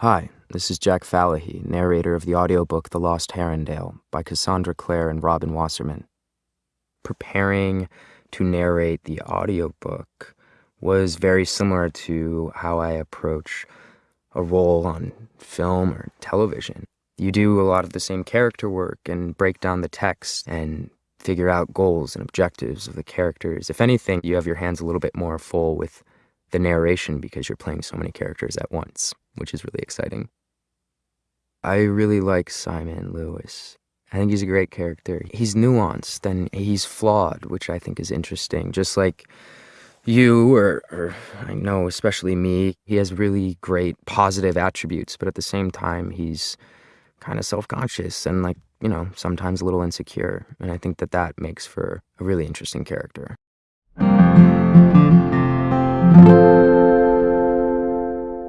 Hi, this is Jack Falahee, narrator of the audiobook The Lost Herondale by Cassandra Clare and Robin Wasserman. Preparing to narrate the audiobook was very similar to how I approach a role on film or television. You do a lot of the same character work and break down the text and figure out goals and objectives of the characters. If anything, you have your hands a little bit more full with the narration because you're playing so many characters at once, which is really exciting. I really like Simon Lewis. I think he's a great character. He's nuanced and he's flawed, which I think is interesting. Just like you, or, or I know especially me, he has really great positive attributes, but at the same time, he's kind of self conscious and, like, you know, sometimes a little insecure. And I think that that makes for a really interesting character.